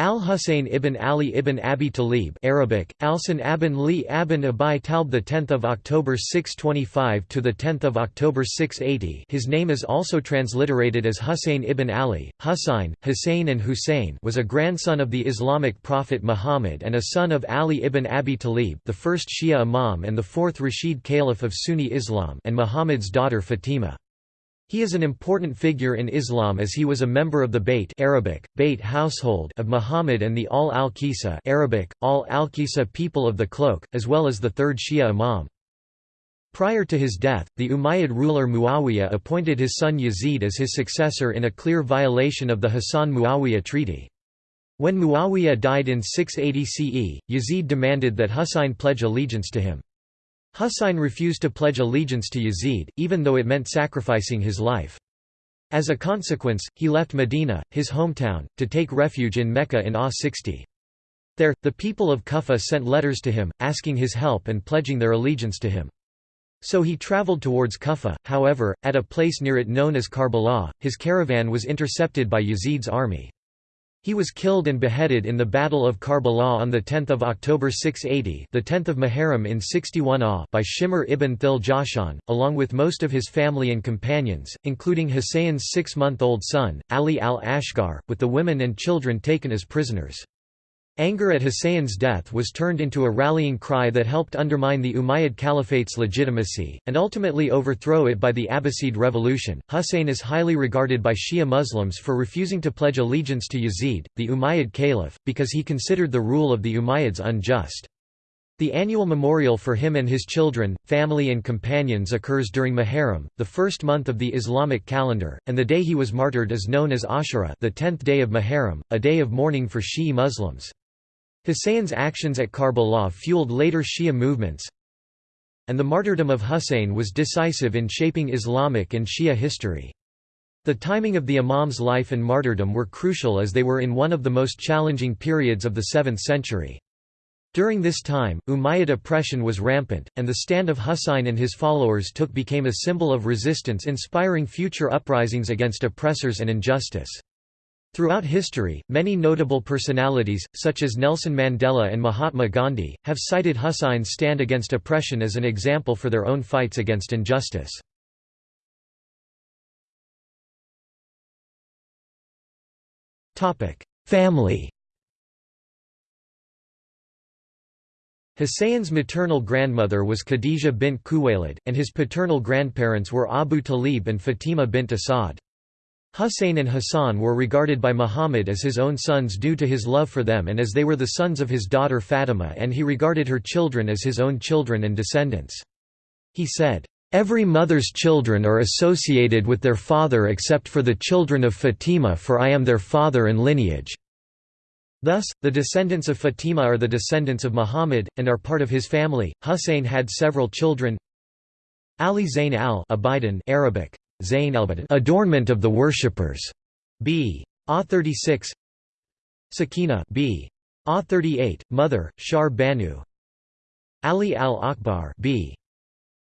Al-Husayn ibn Ali ibn Abi Talib Arabic, Alsan abin li abin Abi Talib the 10th of October 625 to the 10th of October 680 his name is also transliterated as Husayn ibn Ali, Husayn, Hussein and Hussein was a grandson of the Islamic prophet Muhammad and a son of Ali ibn Abi Talib the first Shia imam and the fourth Rashid Caliph of Sunni Islam and Muhammad's daughter Fatima. He is an important figure in Islam as he was a member of the Bayt Arabic, Bayt household of Muhammad and the Al al-Qisa Arabic, Al al-Qisa people of the cloak, as well as the third Shia imam. Prior to his death, the Umayyad ruler Muawiyah appointed his son Yazid as his successor in a clear violation of the Hassan-Muawiyah treaty. When Muawiyah died in 680 CE, Yazid demanded that Husayn pledge allegiance to him. Husayn refused to pledge allegiance to Yazid, even though it meant sacrificing his life. As a consequence, he left Medina, his hometown, to take refuge in Mecca in AH 60. There, the people of Kufa sent letters to him, asking his help and pledging their allegiance to him. So he travelled towards Kufa, however, at a place near it known as Karbala, his caravan was intercepted by Yazid's army. He was killed and beheaded in the Battle of Karbala on 10 October 680 the 10th of Muharram in 61 AH by Shimr ibn Thil Jashan, along with most of his family and companions, including Husayn's six-month-old son, Ali al-Asghar, with the women and children taken as prisoners. Anger at Husayn's death was turned into a rallying cry that helped undermine the Umayyad Caliphate's legitimacy, and ultimately overthrow it by the Abbasid revolution. Husayn is highly regarded by Shia Muslims for refusing to pledge allegiance to Yazid, the Umayyad Caliph, because he considered the rule of the Umayyads unjust. The annual memorial for him and his children, family and companions occurs during Muharram, the first month of the Islamic calendar, and the day he was martyred is known as Ashura the tenth day of Muharram, a day of mourning for Shi'i Muslims. Husayn's actions at Karbala fueled later Shia movements, and the martyrdom of Husayn was decisive in shaping Islamic and Shia history. The timing of the Imam's life and martyrdom were crucial as they were in one of the most challenging periods of the 7th century. During this time, Umayyad oppression was rampant, and the stand of Husayn and his followers took became a symbol of resistance inspiring future uprisings against oppressors and injustice. Throughout history, many notable personalities, such as Nelson Mandela and Mahatma Gandhi, have cited Hussein's stand against oppression as an example for their own fights against injustice. Family Hussein's maternal grandmother was Khadija bint Khuwailid, and his paternal grandparents were Abu Talib and Fatima bint Asad. Husayn and Hassan were regarded by Muhammad as his own sons due to his love for them and as they were the sons of his daughter Fatima and he regarded her children as his own children and descendants. He said, "...every mother's children are associated with their father except for the children of Fatima for I am their father and lineage." Thus, the descendants of Fatima are the descendants of Muhammad, and are part of his family. Husayn had several children Ali Zayn al-Abidin Arabic, adornment of the worshippers. B. A 36 Sakina B. A 38, mother, Shar Banu Ali al-Akbar B.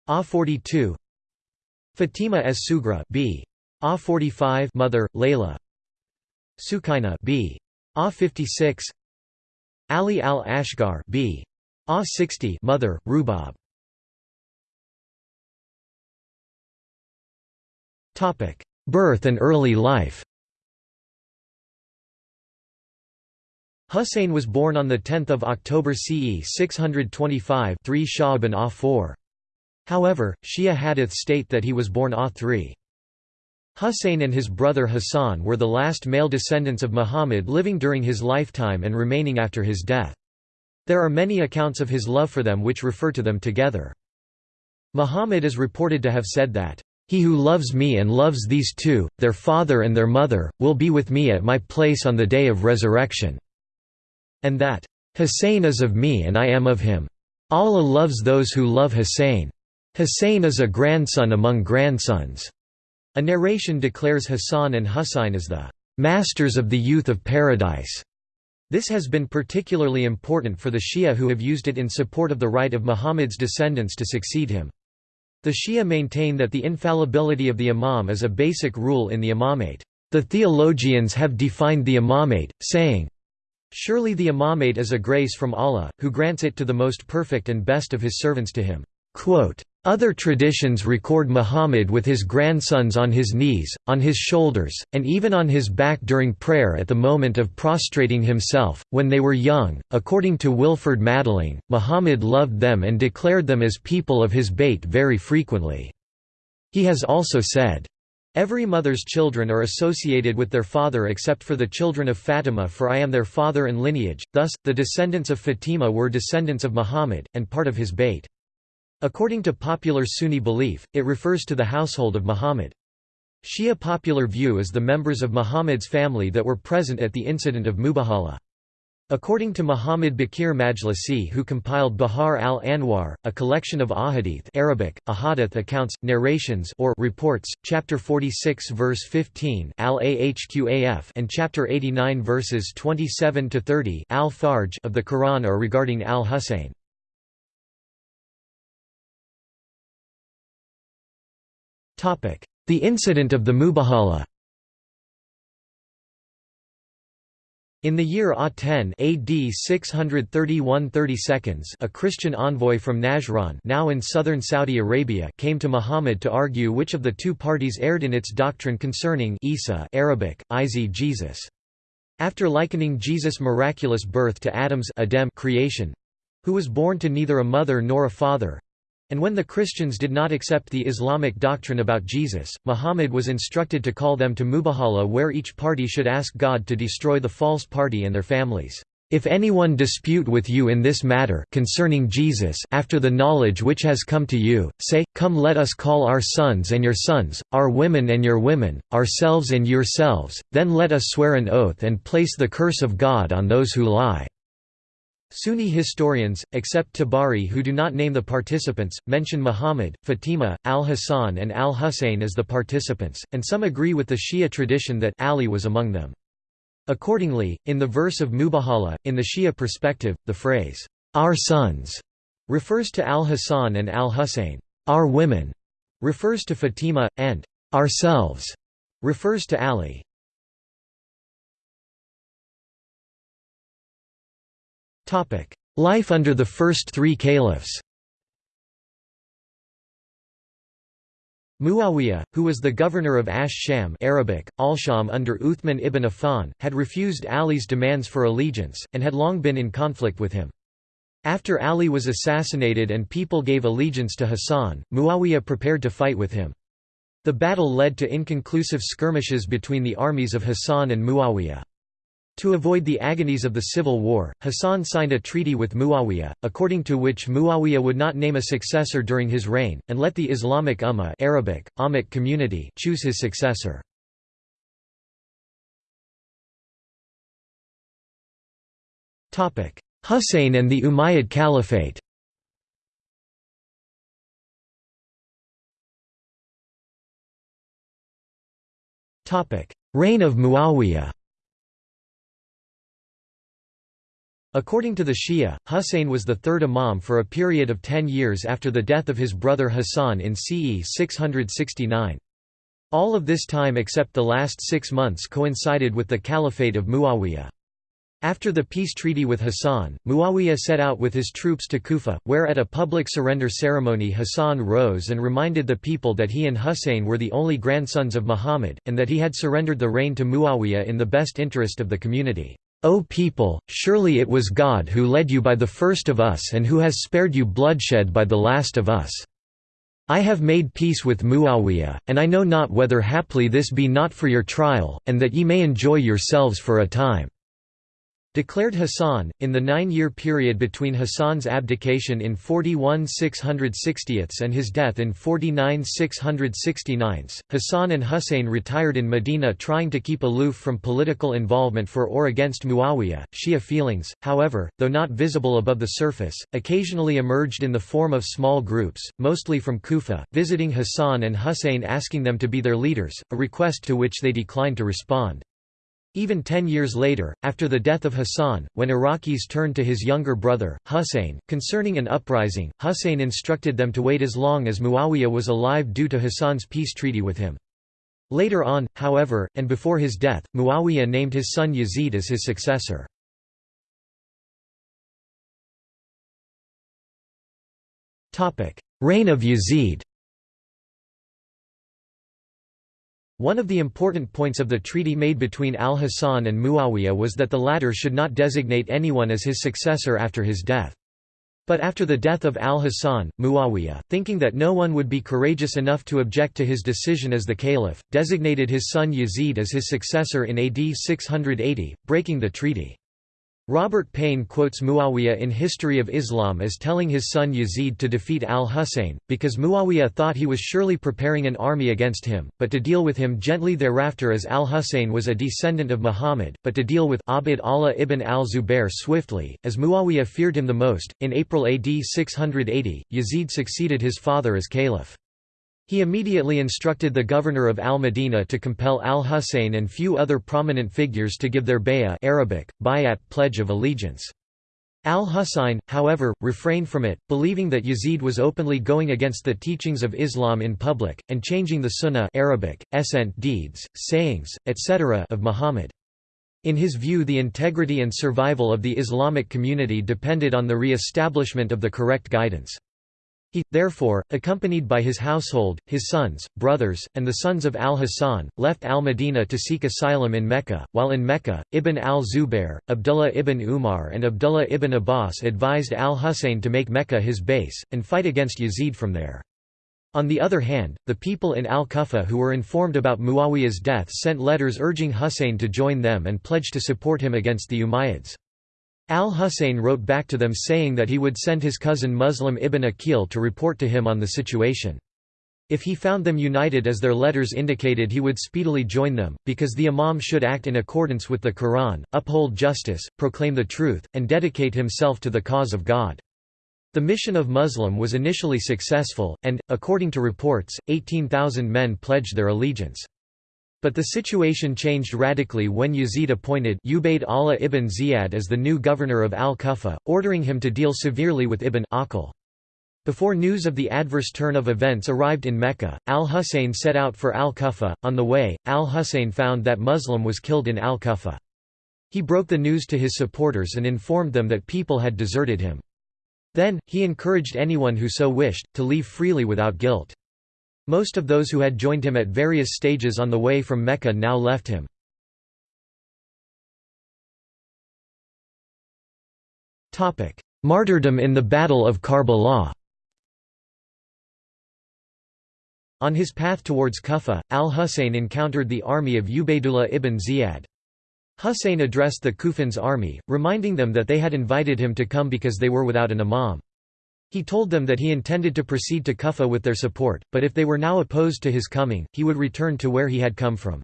A 42 Fatima as Sugra B. A 45 mother, Layla Sukaina B. A 56 Ali al-Asghar B. A 60 mother, Rubab Birth and early life Husayn was born on 10 October CE 625 3 Sha'ban Ah 4. However, Shia hadith state that he was born Ah 3. Husayn and his brother Hassan were the last male descendants of Muhammad living during his lifetime and remaining after his death. There are many accounts of his love for them which refer to them together. Muhammad is reported to have said that, he who loves me and loves these two, their father and their mother, will be with me at my place on the day of resurrection." And that, "Hussein is of me and I am of him. Allah loves those who love Hussein. Hussein is a grandson among grandsons." A narration declares Hassan and Husayn as the "masters of the youth of paradise." This has been particularly important for the Shia who have used it in support of the right of Muhammad's descendants to succeed him. The Shia maintain that the infallibility of the imam is a basic rule in the imamate. The theologians have defined the imamate, saying, Surely the imamate is a grace from Allah, who grants it to the most perfect and best of his servants to him." Other traditions record Muhammad with his grandsons on his knees, on his shoulders, and even on his back during prayer at the moment of prostrating himself. When they were young, according to Wilferd Madelung, Muhammad loved them and declared them as people of his bait very frequently. He has also said, Every mother's children are associated with their father except for the children of Fatima for I am their father and lineage, thus, the descendants of Fatima were descendants of Muhammad, and part of his bait. According to popular Sunni belief, it refers to the household of Muhammad. Shia popular view is the members of Muhammad's family that were present at the incident of Mubahala. According to Muhammad Baqir Majlisi who compiled Bihar al-Anwar, a collection of ahadith Arabic, ahadith accounts, narrations or reports, chapter 46 verse 15 al-Ahqaf and chapter 89 verses 27 to 30 al-Fajr of the Quran are regarding al-Husayn. The incident of the Mubahala In the year Ah-10 AD 631 a Christian envoy from Najran now in southern Saudi Arabia came to Muhammad to argue which of the two parties erred in its doctrine concerning Isa Arabic, Izi Jesus. After likening Jesus' miraculous birth to Adam's creation—who was born to neither a mother nor a father, and when the Christians did not accept the Islamic doctrine about Jesus, Muhammad was instructed to call them to Mubahala where each party should ask God to destroy the false party and their families. If anyone dispute with you in this matter concerning Jesus after the knowledge which has come to you, say, Come let us call our sons and your sons, our women and your women, ourselves and yourselves, then let us swear an oath and place the curse of God on those who lie. Sunni historians, except Tabari who do not name the participants, mention Muhammad, Fatima, al-Hasan and al-Husayn as the participants, and some agree with the Shia tradition that Ali was among them. Accordingly, in the verse of Mubahala, in the Shia perspective, the phrase, "'our sons' refers to al-Hasan and al-Husayn. "'Our women' refers to Fatima, and "'ourselves' refers to Ali. Life under the first three caliphs Muawiyah, who was the governor of Ash-Sham Arabic, Al-Sham under Uthman ibn Affan, had refused Ali's demands for allegiance, and had long been in conflict with him. After Ali was assassinated and people gave allegiance to Hassan, Muawiyah prepared to fight with him. The battle led to inconclusive skirmishes between the armies of Hassan and Muawiyah. To avoid the agonies of the civil war, Hassan signed a treaty with Muawiyah, according to which Muawiyah would not name a successor during his reign, and let the Islamic Ummah Arabic, Ummah community choose his successor. Husayn and the Umayyad Caliphate Reign of Muawiyah According to the Shia, Husayn was the third imam for a period of ten years after the death of his brother Hassan in CE 669. All of this time except the last six months coincided with the caliphate of Muawiyah. After the peace treaty with Hassan, Muawiyah set out with his troops to Kufa, where at a public surrender ceremony Hassan rose and reminded the people that he and Husayn were the only grandsons of Muhammad, and that he had surrendered the reign to Muawiyah in the best interest of the community. O people, surely it was God who led you by the first of us and who has spared you bloodshed by the last of us. I have made peace with Muawiyah, and I know not whether haply this be not for your trial, and that ye may enjoy yourselves for a time. Declared Hassan, in the nine-year period between Hassan's abdication in 41 660 and his death in 49 669, Hassan and Husayn retired in Medina trying to keep aloof from political involvement for or against Muawiyah. Shia feelings, however, though not visible above the surface, occasionally emerged in the form of small groups, mostly from Kufa, visiting Hassan and Husayn asking them to be their leaders, a request to which they declined to respond. Even ten years later, after the death of Hassan, when Iraqis turned to his younger brother, Hussein, concerning an uprising, Hussein instructed them to wait as long as Muawiyah was alive due to Hassan's peace treaty with him. Later on, however, and before his death, Muawiyah named his son Yazid as his successor. Reign of Yazid One of the important points of the treaty made between al-Hasan and Muawiyah was that the latter should not designate anyone as his successor after his death. But after the death of al-Hasan, Muawiyah, thinking that no one would be courageous enough to object to his decision as the caliph, designated his son Yazid as his successor in AD 680, breaking the treaty. Robert Payne quotes Muawiyah in History of Islam as telling his son Yazid to defeat al-Husayn, because Muawiyah thought he was surely preparing an army against him, but to deal with him gently thereafter as al-Husayn was a descendant of Muhammad, but to deal with Abd Allah ibn al-Zubair swiftly, as Muawiyah feared him the most. In April AD 680, Yazid succeeded his father as caliph. He immediately instructed the governor of al-Madinah to compel al-Husayn and few other prominent figures to give their bay'ah Arabic, bayat pledge of allegiance. Al-Husayn, however, refrained from it, believing that Yazid was openly going against the teachings of Islam in public, and changing the sunnah Arabic, essent deeds, sayings, etc. of Muhammad. In his view the integrity and survival of the Islamic community depended on the re-establishment of the correct guidance. He, therefore, accompanied by his household, his sons, brothers, and the sons of al-Hasan, left al-Madinah to seek asylum in Mecca, while in Mecca, Ibn al-Zubair, Abdullah ibn Umar and Abdullah ibn Abbas advised al-Husayn to make Mecca his base, and fight against Yazid from there. On the other hand, the people in al-Kufa who were informed about Muawiyah's death sent letters urging Husayn to join them and pledged to support him against the Umayyads. Al-Husayn wrote back to them saying that he would send his cousin Muslim ibn Aqil to report to him on the situation. If he found them united as their letters indicated he would speedily join them, because the imam should act in accordance with the Quran, uphold justice, proclaim the truth, and dedicate himself to the cause of God. The mission of Muslim was initially successful, and, according to reports, 18,000 men pledged their allegiance. But the situation changed radically when Yazid appointed Ubayd Allah ibn Ziyad as the new governor of al-Kufa, ordering him to deal severely with Ibn Aqil. Before news of the adverse turn of events arrived in Mecca, al-Husayn set out for al-Kufa. On the way, al-Husayn found that Muslim was killed in al-Kufa. He broke the news to his supporters and informed them that people had deserted him. Then, he encouraged anyone who so wished, to leave freely without guilt. Most of those who had joined him at various stages on the way from Mecca now left him. Martyrdom in the Battle of Karbala On his path towards Kufa, al-Husayn encountered the army of Ubaydullah ibn Ziyad. Husayn addressed the Kufans' army, reminding them that they had invited him to come because they were without an imam. He told them that he intended to proceed to Kufa with their support, but if they were now opposed to his coming, he would return to where he had come from.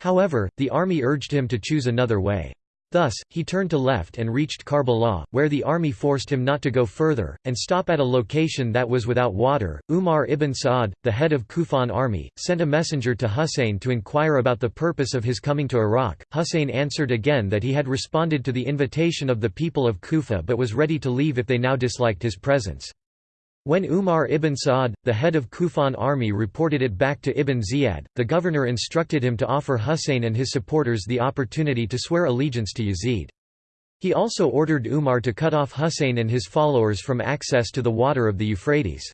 However, the army urged him to choose another way. Thus, he turned to left and reached Karbala, where the army forced him not to go further, and stop at a location that was without water. Umar ibn Sa'ad, the head of Kufan army, sent a messenger to Husayn to inquire about the purpose of his coming to Iraq. Husayn answered again that he had responded to the invitation of the people of Kufa but was ready to leave if they now disliked his presence. When Umar ibn Sa'ad, the head of Kufan army reported it back to Ibn Ziyad, the governor instructed him to offer Husayn and his supporters the opportunity to swear allegiance to Yazid. He also ordered Umar to cut off Husayn and his followers from access to the water of the Euphrates.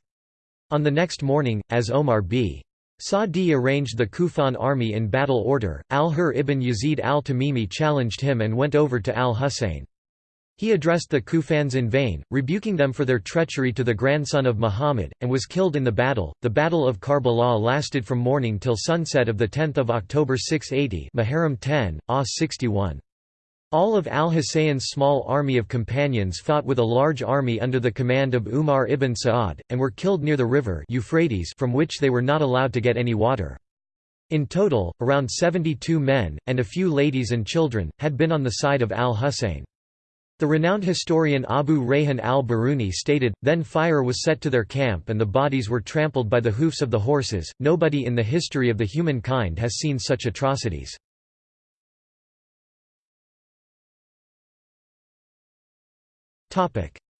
On the next morning, as Omar b. Sa'di arranged the Kufan army in battle order, al-Hur ibn Yazid al-Tamimi challenged him and went over to al-Husayn. He addressed the Kufans in vain, rebuking them for their treachery to the grandson of Muhammad, and was killed in the battle. The Battle of Karbala lasted from morning till sunset of 10 October 680 Muharram 10, AH 61. All of al-Husayn's small army of companions fought with a large army under the command of Umar ibn Sa'ad, and were killed near the river Euphrates from which they were not allowed to get any water. In total, around 72 men, and a few ladies and children, had been on the side of al-Husayn. The renowned historian Abu Rayhan al-Biruni stated, then fire was set to their camp and the bodies were trampled by the hoofs of the horses. Nobody in the history of the humankind has seen such atrocities.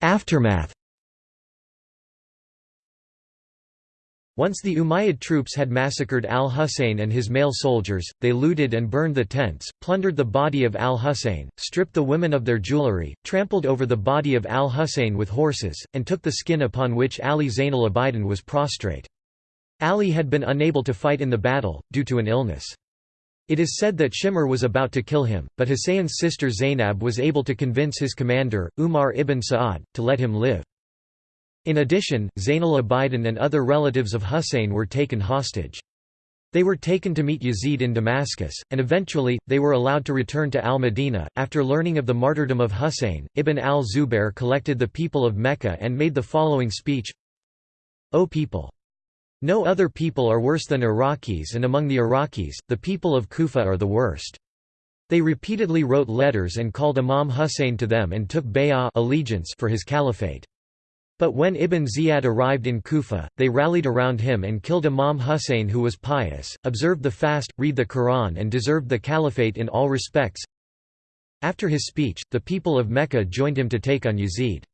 Aftermath Once the Umayyad troops had massacred al-Husayn and his male soldiers, they looted and burned the tents, plundered the body of al-Husayn, stripped the women of their jewelry, trampled over the body of al-Husayn with horses, and took the skin upon which Ali Zainal Abidin was prostrate. Ali had been unable to fight in the battle, due to an illness. It is said that Shimr was about to kill him, but Husayn's sister Zainab was able to convince his commander, Umar ibn Sa'ad, to let him live. In addition, Zainal Abidin and other relatives of Husayn were taken hostage. They were taken to meet Yazid in Damascus, and eventually, they were allowed to return to al-Madinah. After learning of the martyrdom of Husayn, Ibn al-Zubair collected the people of Mecca and made the following speech O people! No other people are worse than Iraqis and among the Iraqis, the people of Kufa are the worst. They repeatedly wrote letters and called Imam Husayn to them and took bay'ah allegiance for his caliphate. But when Ibn Ziyad arrived in Kufa, they rallied around him and killed Imam Husayn who was pious, observed the fast, read the Quran and deserved the caliphate in all respects. After his speech, the people of Mecca joined him to take on Yazid.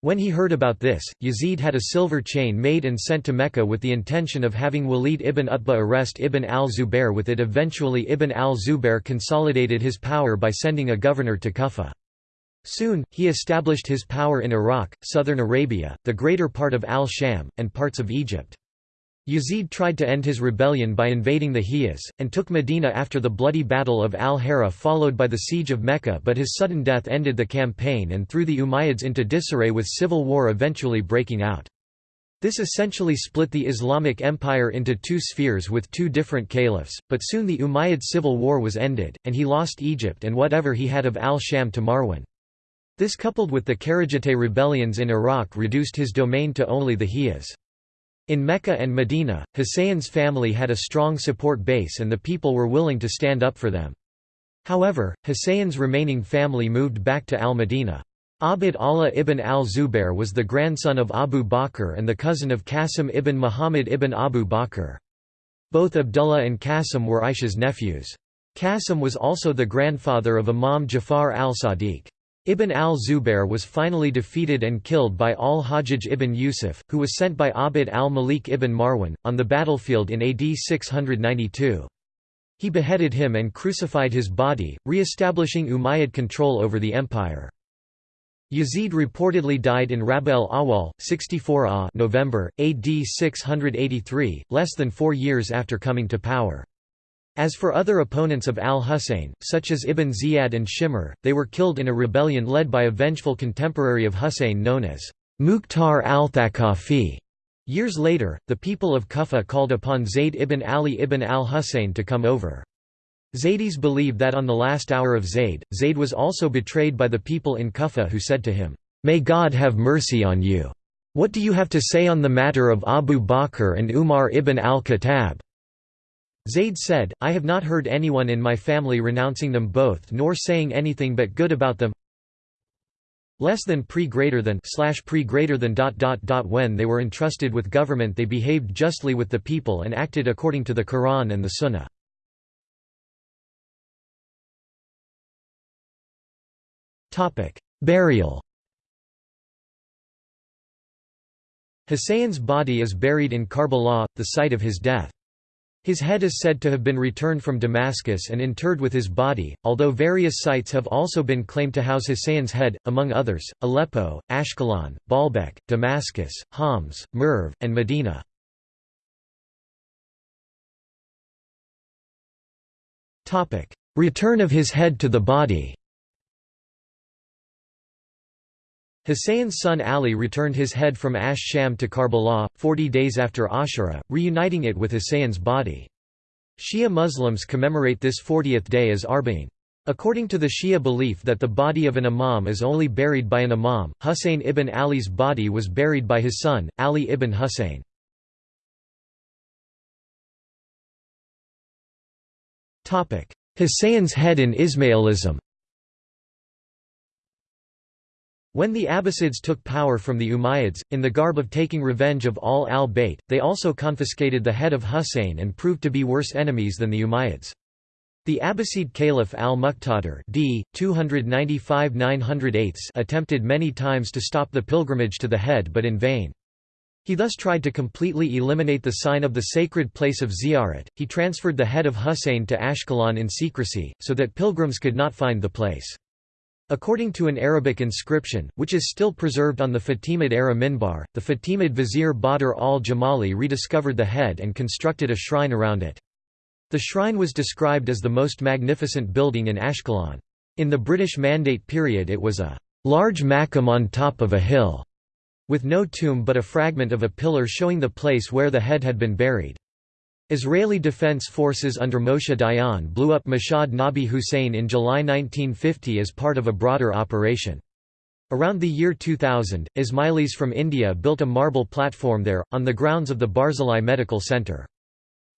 When he heard about this, Yazid had a silver chain made and sent to Mecca with the intention of having Walid ibn Utbah arrest Ibn al-Zubair with it eventually Ibn al-Zubair consolidated his power by sending a governor to Kufa. Soon, he established his power in Iraq, southern Arabia, the greater part of al-Sham, and parts of Egypt. Yazid tried to end his rebellion by invading the Hijaz, and took Medina after the bloody Battle of al-Hara followed by the siege of Mecca but his sudden death ended the campaign and threw the Umayyads into disarray with civil war eventually breaking out. This essentially split the Islamic Empire into two spheres with two different caliphs, but soon the Umayyad civil war was ended, and he lost Egypt and whatever he had of al-Sham to Marwan. This coupled with the Kharijite rebellions in Iraq reduced his domain to only the Hijaz. In Mecca and Medina, Husayn's family had a strong support base and the people were willing to stand up for them. However, Husayn's remaining family moved back to al-Madinah. Abd Allah ibn al-Zubair was the grandson of Abu Bakr and the cousin of Qasim ibn Muhammad ibn Abu Bakr. Both Abdullah and Qasim were Aisha's nephews. Qasim was also the grandfather of Imam Jafar al-Sadiq. Ibn al-Zubair was finally defeated and killed by al-Hajjaj ibn Yusuf, who was sent by Abd al-Malik ibn Marwan, on the battlefield in AD 692. He beheaded him and crucified his body, re-establishing Umayyad control over the empire. Yazid reportedly died in Rab el-Awwal, 64 ah November, AD 683, less than four years after coming to power. As for other opponents of al-Husayn, such as Ibn Ziyad and Shimr, they were killed in a rebellion led by a vengeful contemporary of Husayn known as Mukhtar al-Thaqafi. Years later, the people of Kufa called upon Zayd ibn Ali ibn al-Husayn to come over. Zaydis believe that on the last hour of Zayd, Zayd was also betrayed by the people in Kufa who said to him, "'May God have mercy on you. What do you have to say on the matter of Abu Bakr and Umar ibn al-Khattab?' Zayd said, I have not heard anyone in my family renouncing them both nor saying anything but good about them less than pre greater than slash pre greater than dot dot dot when they were entrusted with government they behaved justly with the people and acted according to the Quran and the Sunnah. Topic: Burial. Husayn's body is buried in Karbala, the site of his death. His head is said to have been returned from Damascus and interred with his body, although various sites have also been claimed to house Husayn's head, among others, Aleppo, Ashkelon, Baalbek, Damascus, Homs, Merv, and Medina. Return of his head to the body Husayn's son Ali returned his head from Ash Sham to Karbala, 40 days after Ashura, reuniting it with Husayn's body. Shia Muslims commemorate this 40th day as Arba'in. According to the Shia belief that the body of an imam is only buried by an imam, Husayn ibn Ali's body was buried by his son, Ali ibn Husayn. Husayn's head in Ismailism When the Abbasids took power from the Umayyads, in the garb of taking revenge of all al-Bayt, they also confiscated the head of Husayn and proved to be worse enemies than the Umayyads. The Abbasid Caliph al-Muqtadir d. 295 attempted many times to stop the pilgrimage to the head but in vain. He thus tried to completely eliminate the sign of the sacred place of Ziyarat. He transferred the head of Husayn to Ashkelon in secrecy, so that pilgrims could not find the place. According to an Arabic inscription, which is still preserved on the Fatimid-era minbar, the Fatimid vizier Badr al-Jamali rediscovered the head and constructed a shrine around it. The shrine was described as the most magnificent building in Ashkelon. In the British Mandate period it was a large maqam on top of a hill, with no tomb but a fragment of a pillar showing the place where the head had been buried. Israeli Defense Forces under Moshe Dayan blew up Mashhad Nabi Hussein in July 1950 as part of a broader operation. Around the year 2000, Ismailis from India built a marble platform there, on the grounds of the Barzilai Medical Center.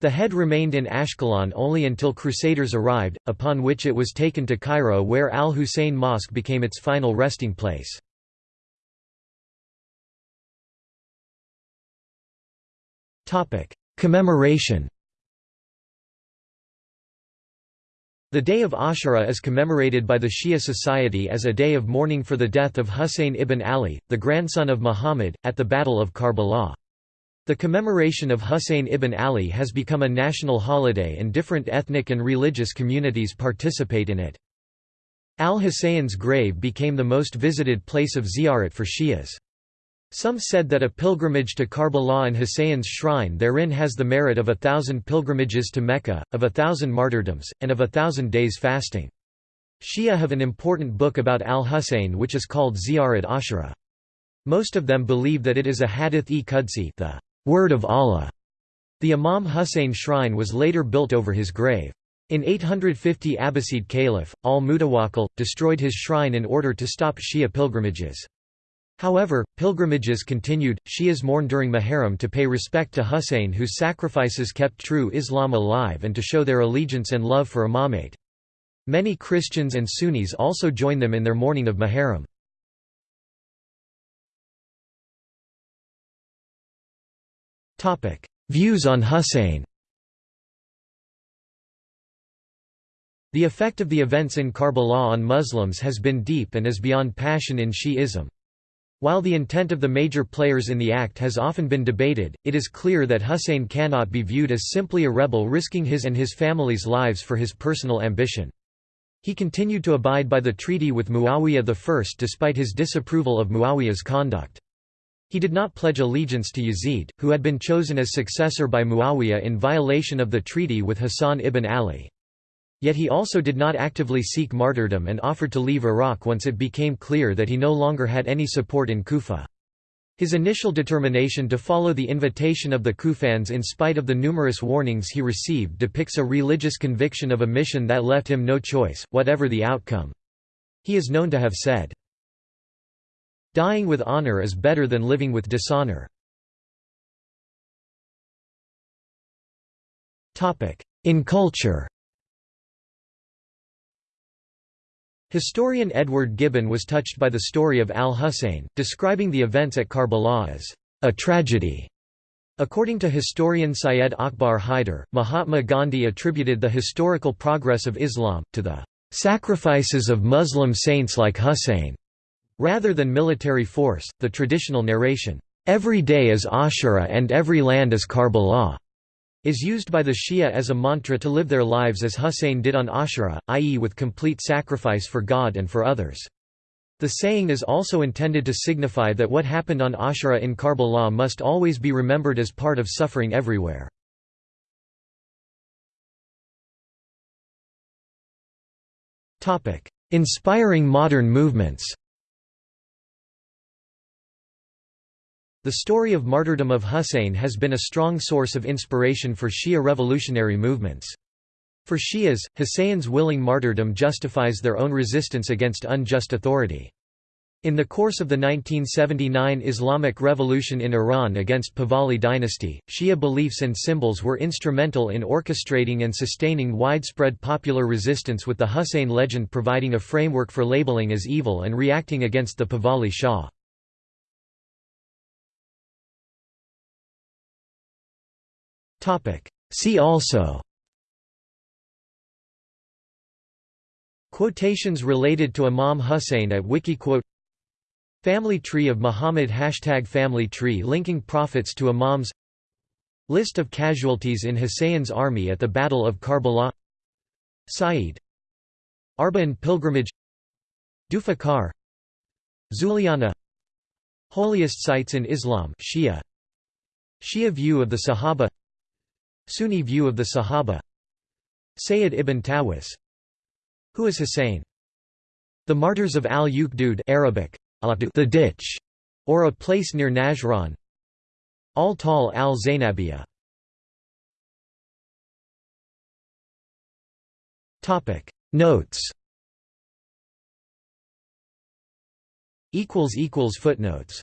The head remained in Ashkelon only until Crusaders arrived, upon which it was taken to Cairo where Al-Hussein Mosque became its final resting place. Commemoration The day of Ashura is commemorated by the Shia society as a day of mourning for the death of Husayn ibn Ali, the grandson of Muhammad, at the Battle of Karbala. The commemoration of Husayn ibn Ali has become a national holiday and different ethnic and religious communities participate in it. Al-Husayn's grave became the most visited place of ziyarat for Shias. Some said that a pilgrimage to Karbala and Husayn's shrine therein has the merit of a thousand pilgrimages to Mecca, of a thousand martyrdoms, and of a thousand days fasting. Shia have an important book about al-Husayn which is called Ziyarat Ashura. Most of them believe that it is a hadith-e-Qudsi the Word of Allah. The Imam Husayn shrine was later built over his grave. In 850 Abbasid Caliph, al-Mutawakkil, destroyed his shrine in order to stop Shia pilgrimages. However, pilgrimages continued, Shias mourn during Muharram to pay respect to Husayn whose sacrifices kept true Islam alive and to show their allegiance and love for Imamate. Many Christians and Sunnis also join them in their mourning of Muharram. Views on Husayn The effect of the events in Karbala on Muslims has been deep and is beyond passion in Shi'ism. While the intent of the major players in the act has often been debated, it is clear that Hussein cannot be viewed as simply a rebel risking his and his family's lives for his personal ambition. He continued to abide by the treaty with Muawiyah I despite his disapproval of Muawiyah's conduct. He did not pledge allegiance to Yazid, who had been chosen as successor by Muawiyah in violation of the treaty with Hassan ibn Ali. Yet he also did not actively seek martyrdom and offered to leave Iraq once it became clear that he no longer had any support in Kufa. His initial determination to follow the invitation of the Kufans in spite of the numerous warnings he received depicts a religious conviction of a mission that left him no choice, whatever the outcome. He is known to have said, Dying with honor is better than living with dishonor. In culture Historian Edward Gibbon was touched by the story of al-Husayn, describing the events at Karbala as a tragedy. According to historian Syed Akbar Hyder, Mahatma Gandhi attributed the historical progress of Islam, to the sacrifices of Muslim saints like Husayn. Rather than military force, the traditional narration, "'Every day is Ashura and every land is Karbala' is used by the Shia as a mantra to live their lives as Husayn did on Ashura, i.e. with complete sacrifice for God and for others. The saying is also intended to signify that what happened on Ashura in Karbala must always be remembered as part of suffering everywhere. Inspiring modern movements The story of martyrdom of Husayn has been a strong source of inspiration for Shia revolutionary movements. For Shias, Husayn's willing martyrdom justifies their own resistance against unjust authority. In the course of the 1979 Islamic Revolution in Iran against Pahlavi dynasty, Shia beliefs and symbols were instrumental in orchestrating and sustaining widespread popular resistance with the Husayn legend providing a framework for labeling as evil and reacting against the Pahlavi Shah. See also. Quotations related to Imam Hussein at Wikiquote. Family tree of Muhammad Hashtag family tree linking prophets to imams. List of casualties in Hussein's army at the Battle of Karbala. Sa'id Arba'in pilgrimage. Dufakar. Zuliana. Holiest sites in Islam Shia. Shia view of the Sahaba Sunni view of the Sahaba. Sayyid ibn Tawus. Who is Hussein? The Martyrs of al-Ukhdud Arabic, the ditch, or a place near Najran. Al-Tal al-Zainabiyah Notes. Footnotes